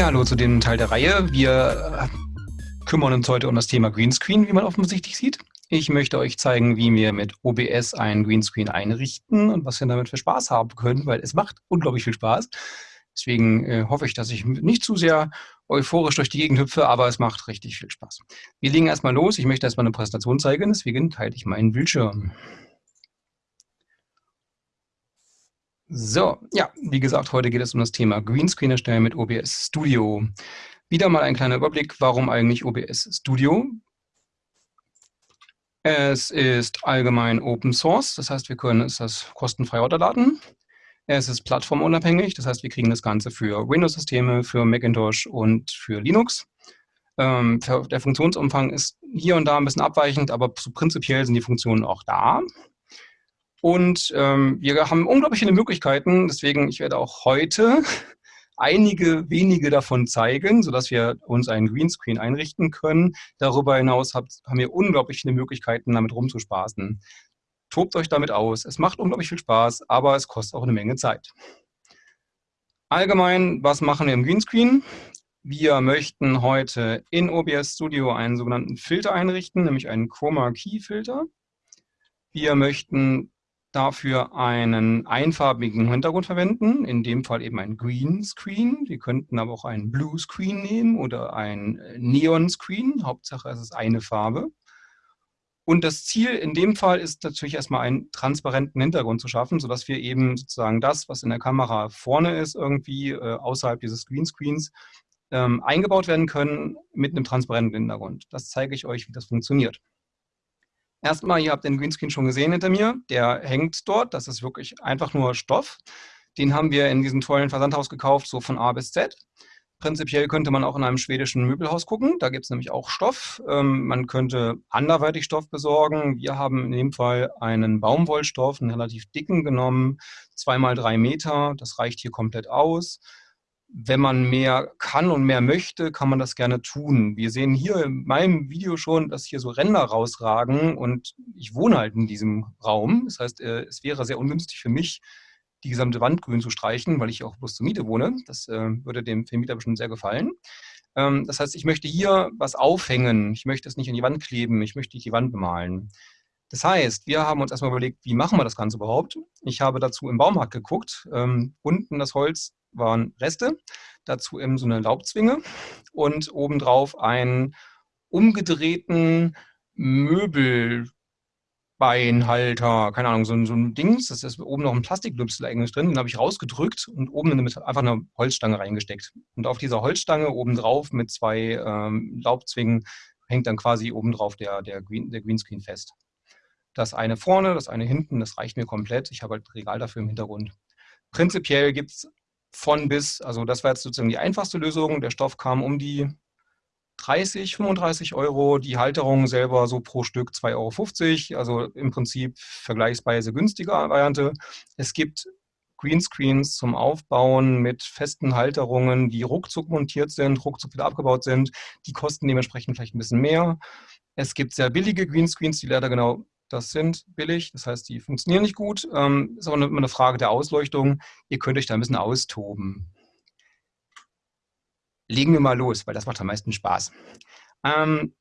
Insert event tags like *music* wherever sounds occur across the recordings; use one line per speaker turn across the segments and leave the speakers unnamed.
Ja, hallo zu dem Teil der Reihe. Wir äh, kümmern uns heute um das Thema Greenscreen, wie man offensichtlich sieht. Ich möchte euch zeigen, wie wir mit OBS einen Greenscreen einrichten und was wir damit für Spaß haben können, weil es macht unglaublich viel Spaß. Deswegen äh, hoffe ich, dass ich nicht zu sehr euphorisch durch die Gegend hüpfe, aber es macht richtig viel Spaß. Wir legen erstmal los. Ich möchte erstmal eine Präsentation zeigen, deswegen teile ich meinen Bildschirm. So, ja, wie gesagt, heute geht es um das Thema Greenscreen erstellen mit OBS Studio. Wieder mal ein kleiner Überblick, warum eigentlich OBS Studio? Es ist allgemein Open Source, das heißt, wir können es das kostenfrei runterladen. Es ist plattformunabhängig, das heißt, wir kriegen das Ganze für Windows-Systeme, für Macintosh und für Linux. Ähm, der Funktionsumfang ist hier und da ein bisschen abweichend, aber prinzipiell sind die Funktionen auch da. Und ähm, wir haben unglaublich viele Möglichkeiten, deswegen ich werde auch heute *laughs* einige wenige davon zeigen, sodass wir uns einen Greenscreen einrichten können. Darüber hinaus haben wir unglaublich viele Möglichkeiten, damit rumzuspaßen. Tobt euch damit aus. Es macht unglaublich viel Spaß, aber es kostet auch eine Menge Zeit. Allgemein, was machen wir im Greenscreen? Wir möchten heute in OBS Studio einen sogenannten Filter einrichten, nämlich einen Chroma Key Filter. Wir möchten dafür einen einfarbigen Hintergrund verwenden, in dem Fall eben ein Green Screen. Wir könnten aber auch einen Blue Screen nehmen oder ein Neon Screen. Hauptsache es ist eine Farbe. Und das Ziel in dem Fall ist natürlich erstmal einen transparenten Hintergrund zu schaffen, sodass wir eben sozusagen das, was in der Kamera vorne ist, irgendwie äh, außerhalb dieses Greenscreens ähm, eingebaut werden können mit einem transparenten Hintergrund. Das zeige ich euch, wie das funktioniert. Erstmal, ihr habt den Greenscreen schon gesehen hinter mir, der hängt dort, das ist wirklich einfach nur Stoff. Den haben wir in diesem tollen Versandhaus gekauft, so von A bis Z. Prinzipiell könnte man auch in einem schwedischen Möbelhaus gucken, da gibt es nämlich auch Stoff. Ähm, man könnte anderweitig Stoff besorgen. Wir haben in dem Fall einen Baumwollstoff, einen relativ dicken genommen, zweimal drei Meter, das reicht hier komplett aus wenn man mehr kann und mehr möchte, kann man das gerne tun. Wir sehen hier in meinem Video schon, dass hier so Ränder rausragen und ich wohne halt in diesem Raum. Das heißt, äh, es wäre sehr ungünstig für mich, die gesamte Wand grün zu streichen, weil ich auch bloß zur Miete wohne. Das äh, würde dem Vermieter bestimmt sehr gefallen. Ähm, das heißt, ich möchte hier was aufhängen. Ich möchte es nicht an die Wand kleben. Ich möchte nicht die Wand bemalen. Das heißt, wir haben uns erstmal überlegt, wie machen wir das Ganze überhaupt? Ich habe dazu im Baumarkt geguckt. Ähm, unten das Holz waren Reste, dazu eben so eine Laubzwinge und obendrauf einen umgedrehten Möbelbeinhalter, keine Ahnung, so ein, so ein Dings, das ist oben noch ein Plastiklüpsel eigentlich drin, den habe ich rausgedrückt und oben einfach eine Holzstange reingesteckt. Und auf dieser Holzstange obendrauf mit zwei ähm, Laubzwingen hängt dann quasi obendrauf der, der, Green, der Greenscreen fest. Das eine vorne, das eine hinten, das reicht mir komplett. Ich habe halt Regal dafür im Hintergrund. Prinzipiell gibt es von bis, also das war jetzt sozusagen die einfachste Lösung. Der Stoff kam um die 30, 35 Euro, die Halterung selber so pro Stück 2,50 Euro, also im Prinzip vergleichsweise günstiger Variante. Es gibt Greenscreens zum Aufbauen mit festen Halterungen, die ruckzuck montiert sind, ruckzuck wieder abgebaut sind. Die kosten dementsprechend vielleicht ein bisschen mehr. Es gibt sehr billige Greenscreens, die leider genau das sind billig, das heißt, die funktionieren nicht gut. Ähm, ist aber immer eine Frage der Ausleuchtung. Ihr könnt euch da ein bisschen austoben. Legen wir mal los, weil das macht am meisten Spaß. Ähm,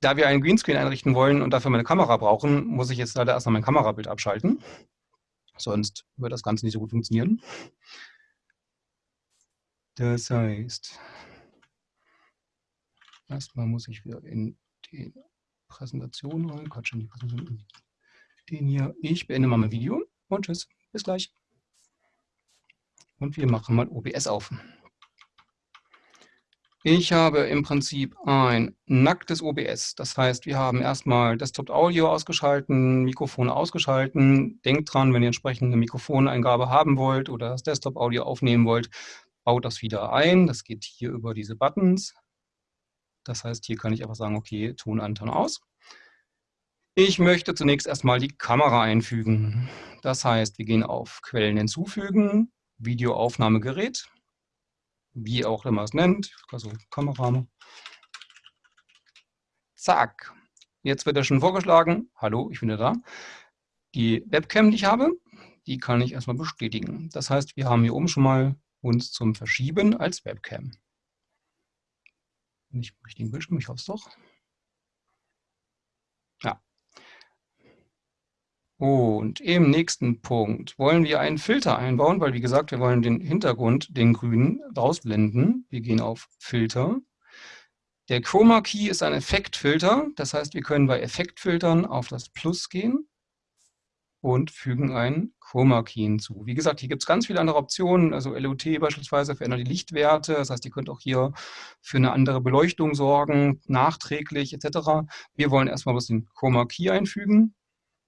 da wir einen Greenscreen einrichten wollen und dafür meine Kamera brauchen, muss ich jetzt leider erstmal mein Kamerabild abschalten. Sonst wird das Ganze nicht so gut funktionieren. Das heißt, erstmal muss ich wieder in den Präsentation rein. Quatsch, in die Präsentation. Den hier. Ich beende mal mein Video und tschüss. Bis gleich. Und wir machen mal OBS auf. Ich habe im Prinzip ein nacktes OBS. Das heißt, wir haben erstmal Desktop-Audio ausgeschalten, Mikrofone ausgeschalten. Denkt dran, wenn ihr entsprechend eine Mikrofoneingabe haben wollt oder das Desktop-Audio aufnehmen wollt, baut das wieder ein. Das geht hier über diese Buttons. Das heißt, hier kann ich einfach sagen, okay, Ton an, Ton aus. Ich möchte zunächst erstmal die Kamera einfügen. Das heißt, wir gehen auf Quellen hinzufügen, Videoaufnahmegerät, wie auch immer es nennt, also Kamera. Zack. Jetzt wird er schon vorgeschlagen. Hallo, ich bin da. Die Webcam, die ich habe, die kann ich erstmal bestätigen. Das heißt, wir haben hier oben schon mal uns zum Verschieben als Webcam. Nicht im richtigen Bildschirm, ich hoffe es doch. Ja. Und im nächsten Punkt wollen wir einen Filter einbauen, weil wie gesagt, wir wollen den Hintergrund, den grünen, rausblenden. Wir gehen auf Filter. Der Chroma Key ist ein Effektfilter, das heißt, wir können bei Effektfiltern auf das Plus gehen und fügen einen Chroma Key hinzu. Wie gesagt, hier gibt es ganz viele andere Optionen, also LUT beispielsweise verändert die Lichtwerte, das heißt, ihr könnt auch hier für eine andere Beleuchtung sorgen, nachträglich etc. Wir wollen erstmal was den Chroma Key einfügen,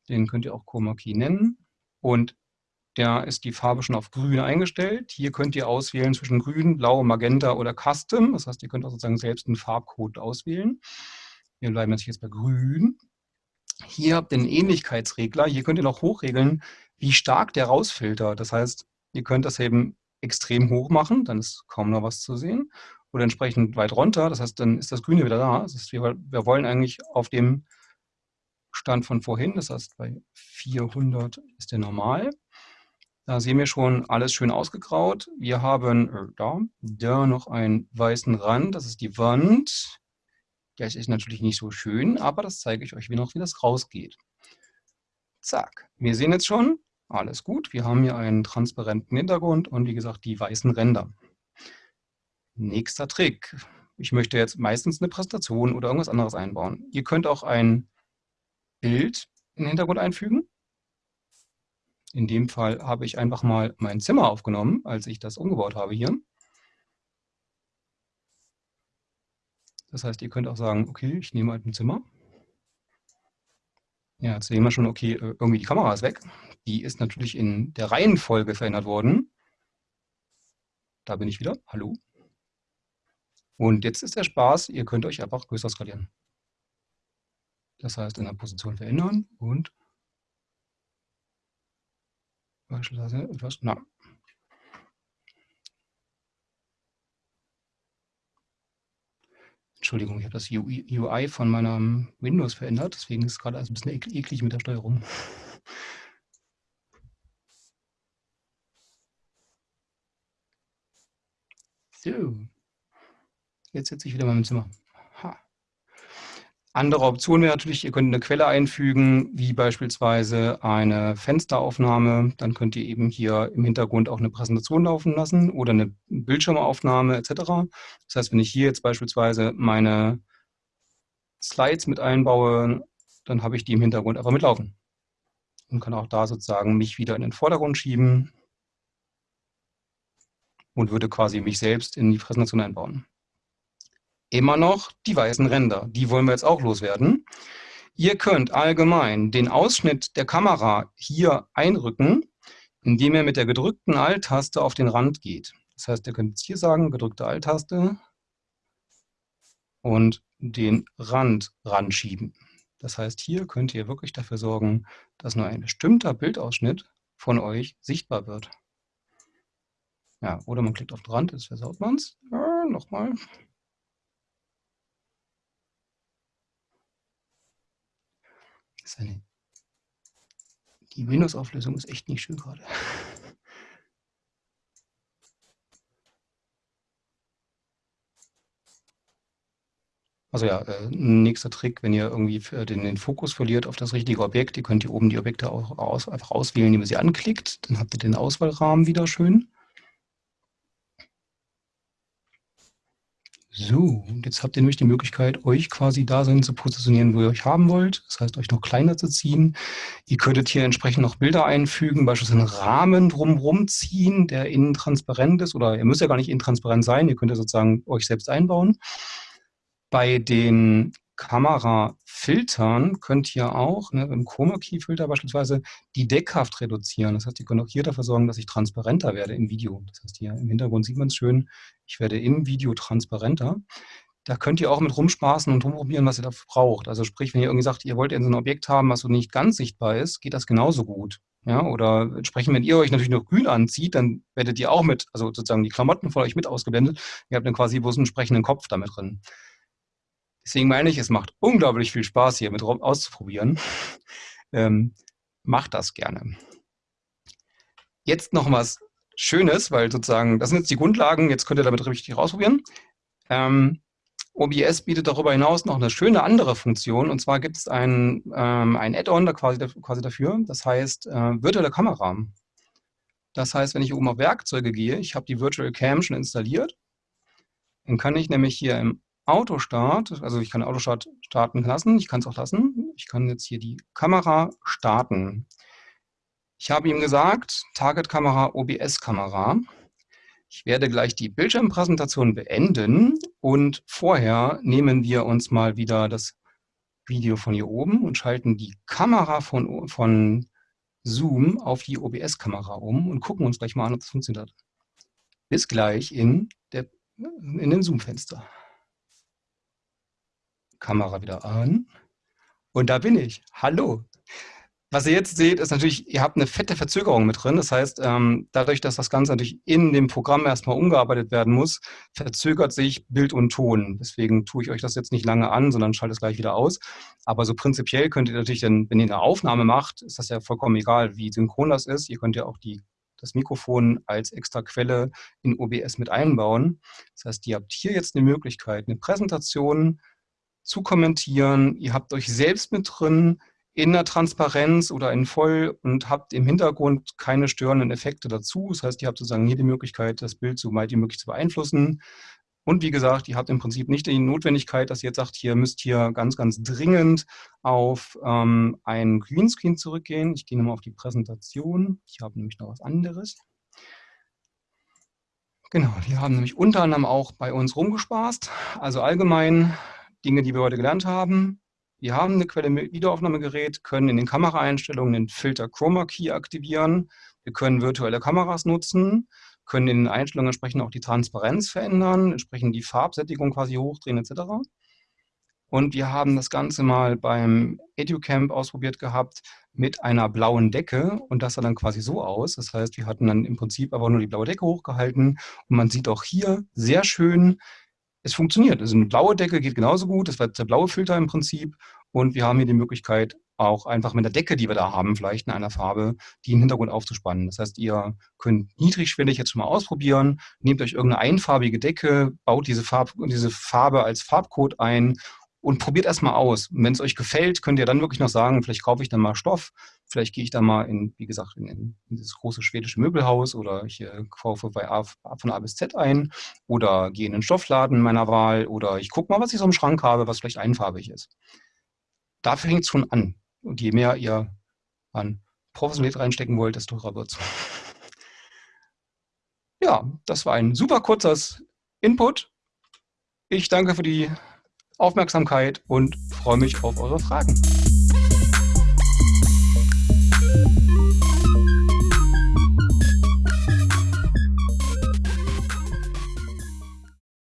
den könnt ihr auch Chroma Key nennen und da ist die Farbe schon auf grün eingestellt. Hier könnt ihr auswählen zwischen grün, blau, magenta oder custom, das heißt, ihr könnt auch sozusagen selbst einen Farbcode auswählen. Wir bleiben jetzt bei grün hier habt ihr einen Ähnlichkeitsregler. Hier könnt ihr noch hochregeln, wie stark der rausfiltert. Das heißt, ihr könnt das eben extrem hoch machen, dann ist kaum noch was zu sehen. Oder entsprechend weit runter, das heißt, dann ist das Grüne wieder da. Das heißt, wir, wir wollen eigentlich auf dem Stand von vorhin, das heißt bei 400 ist der normal. Da sehen wir schon alles schön ausgegraut. Wir haben äh, da, da noch einen weißen Rand, das ist die Wand. Das ist natürlich nicht so schön, aber das zeige ich euch wie noch, wie das rausgeht. Zack, wir sehen jetzt schon, alles gut. Wir haben hier einen transparenten Hintergrund und wie gesagt die weißen Ränder. Nächster Trick. Ich möchte jetzt meistens eine Präsentation oder irgendwas anderes einbauen. Ihr könnt auch ein Bild in den Hintergrund einfügen. In dem Fall habe ich einfach mal mein Zimmer aufgenommen, als ich das umgebaut habe hier. Das heißt, ihr könnt auch sagen, okay, ich nehme halt ein Zimmer. Ja, jetzt sehen wir schon, okay, äh, irgendwie die Kamera ist weg. Die ist natürlich in der Reihenfolge verändert worden. Da bin ich wieder. Hallo. Und jetzt ist der Spaß, ihr könnt euch einfach größer skalieren. Das heißt, in der Position verändern und beispielsweise etwas, na, Entschuldigung, ich habe das UI von meinem Windows verändert, deswegen ist es gerade ein bisschen eklig mit der Steuerung. So, jetzt sitze ich wieder mal im Zimmer. Andere Option wäre natürlich, ihr könnt eine Quelle einfügen, wie beispielsweise eine Fensteraufnahme. Dann könnt ihr eben hier im Hintergrund auch eine Präsentation laufen lassen oder eine Bildschirmaufnahme etc. Das heißt, wenn ich hier jetzt beispielsweise meine Slides mit einbaue, dann habe ich die im Hintergrund einfach mitlaufen. Und kann auch da sozusagen mich wieder in den Vordergrund schieben und würde quasi mich selbst in die Präsentation einbauen immer noch die weißen Ränder. Die wollen wir jetzt auch loswerden. Ihr könnt allgemein den Ausschnitt der Kamera hier einrücken, indem ihr mit der gedrückten Alt-Taste auf den Rand geht. Das heißt, ihr könnt jetzt hier sagen, gedrückte Alt-Taste und den Rand ranschieben. Das heißt, hier könnt ihr wirklich dafür sorgen, dass nur ein bestimmter Bildausschnitt von euch sichtbar wird. Ja, oder man klickt auf den Rand, jetzt versaut man es. Ja, Nochmal. Seine die Windows-Auflösung ist echt nicht schön gerade. *laughs* Also ja, äh, nächster Trick, wenn ihr irgendwie den, den, Fokus verliert auf das richtige Objekt, ihr könnt hier oben die Objekte auch aus, einfach auswählen, indem ihr sie anklickt. Dann habt ihr den Auswahlrahmen wieder schön. So, und jetzt habt ihr nämlich die Möglichkeit, euch quasi da sein zu positionieren, wo ihr euch haben wollt. Das heißt, euch noch kleiner zu ziehen. Ihr könntet hier entsprechend noch Bilder einfügen, beispielsweise einen Rahmen drumherum ziehen, der innen transparent ist. Oder ihr müsst ja gar nicht innen transparent sein, ihr könnt ja sozusagen euch selbst einbauen. Bei den Kamerafiltern könnt ihr auch ne, im Chroma-Key-Filter beispielsweise die Deckkraft reduzieren. Das heißt, ihr könnt auch hier dafür sorgen, dass ich transparenter werde im Video. Das heißt, hier im Hintergrund sieht man es schön, ich werde im Video transparenter. Da könnt ihr auch mit rumspaßen und rumprobieren, was ihr dafür braucht. Also sprich, wenn ihr irgendwie sagt, ihr wollt ein Objekt haben, was so nicht ganz sichtbar ist, geht das genauso gut. Ja, oder entsprechend, wenn ihr euch natürlich noch grün anzieht, dann werdet ihr auch mit, also sozusagen die Klamotten von euch mit ausgeblendet. Ihr habt dann quasi bloß einen entsprechenden Kopf damit drin. Deswegen meine ich, es macht unglaublich viel Spaß, hier mit auszuprobieren. *laughs* Ähm, macht das gerne. Jetzt noch was Schönes, weil sozusagen, das sind jetzt die Grundlagen, jetzt könnt ihr damit richtig ausprobieren. Ähm, OBS bietet darüber hinaus noch eine schöne andere Funktion, und zwar gibt es ein, ähm, ein Add-on da quasi, quasi, dafür, das heißt äh, virtuelle Kamera. Das heißt, wenn ich oben auf Werkzeuge gehe, ich habe die Virtual Cam schon installiert, dann kann ich nämlich hier im Autostart, also ich kann Autostart starten lassen, ich kann es auch lassen, ich kann jetzt hier die Kamera starten. Ich habe ihm gesagt, Target-Kamera, OBS-Kamera. Ich werde gleich die Bildschirmpräsentation beenden und vorher nehmen wir uns mal wieder das Video von hier oben und schalten die Kamera von, von Zoom auf die OBS-Kamera um und gucken uns gleich mal an, ob das funktioniert. Bis gleich in, der, in dem Zoom-Fenster. Kamera wieder an. Und da bin ich. Hallo. Was ihr jetzt seht, ist natürlich, ihr habt eine fette Verzögerung mit drin. Das heißt, ähm, dadurch, dass das Ganze natürlich in dem Programm erstmal umgearbeitet werden muss, verzögert sich Bild und Ton. Deswegen tue ich euch das jetzt nicht lange an, sondern schalte es gleich wieder aus. Aber so prinzipiell könnt ihr natürlich, dann, wenn ihr eine Aufnahme macht, ist das ja vollkommen egal, wie synchron das ist. Ihr könnt ja auch die, das Mikrofon als extra Quelle in OBS mit einbauen. Das heißt, ihr habt hier jetzt eine Möglichkeit, eine Präsentation zu kommentieren. Ihr habt euch selbst mit drin, in der Transparenz oder in voll und habt im Hintergrund keine störenden Effekte dazu. Das heißt, ihr habt sozusagen hier die Möglichkeit, das Bild so weit wie möglich zu beeinflussen. Und wie gesagt, ihr habt im Prinzip nicht die Notwendigkeit, dass ihr jetzt sagt, ihr müsst hier ganz, ganz dringend auf ähm, einen Greenscreen zurückgehen. Ich gehe nochmal auf die Präsentation. Ich habe nämlich noch was anderes. Genau, wir haben nämlich unter anderem auch bei uns rumgespaßt. Also allgemein Dinge, die wir heute gelernt haben. Wir haben eine Quelle Wiederaufnahmegerät, können in den Kameraeinstellungen den Filter Chroma Key aktivieren. Wir können virtuelle Kameras nutzen, können in den Einstellungen entsprechend auch die Transparenz verändern, entsprechend die Farbsättigung quasi hochdrehen etc. Und wir haben das Ganze mal beim EduCamp ausprobiert gehabt mit einer blauen Decke und das sah dann quasi so aus. Das heißt, wir hatten dann im Prinzip aber nur die blaue Decke hochgehalten und man sieht auch hier sehr schön es funktioniert. Also eine blaue Decke geht genauso gut, das war der blaue Filter im Prinzip. Und wir haben hier die Möglichkeit, auch einfach mit der Decke, die wir da haben, vielleicht in einer Farbe, die im Hintergrund aufzuspannen. Das heißt, ihr könnt niedrigschwellig jetzt schon mal ausprobieren, nehmt euch irgendeine einfarbige Decke, baut diese, Farb, diese Farbe als Farbcode ein und probiert erstmal aus. Und wenn es euch gefällt, könnt ihr dann wirklich noch sagen, vielleicht kaufe ich dann mal Stoff, vielleicht gehe ich dann mal in, wie gesagt, in, in dieses große schwedische Möbelhaus oder ich äh, kaufe bei A, von A bis Z ein oder gehe in den Stoffladen meiner Wahl oder ich gucke mal, was ich so im Schrank habe, was vielleicht einfarbig ist. Da fängt es schon an. Und je mehr ihr an Professionalität reinstecken wollt, desto teurer wird es. *laughs* Ja, das war ein super kurzes Input. Ich danke für die Aufmerksamkeit und freue mich auf eure Fragen.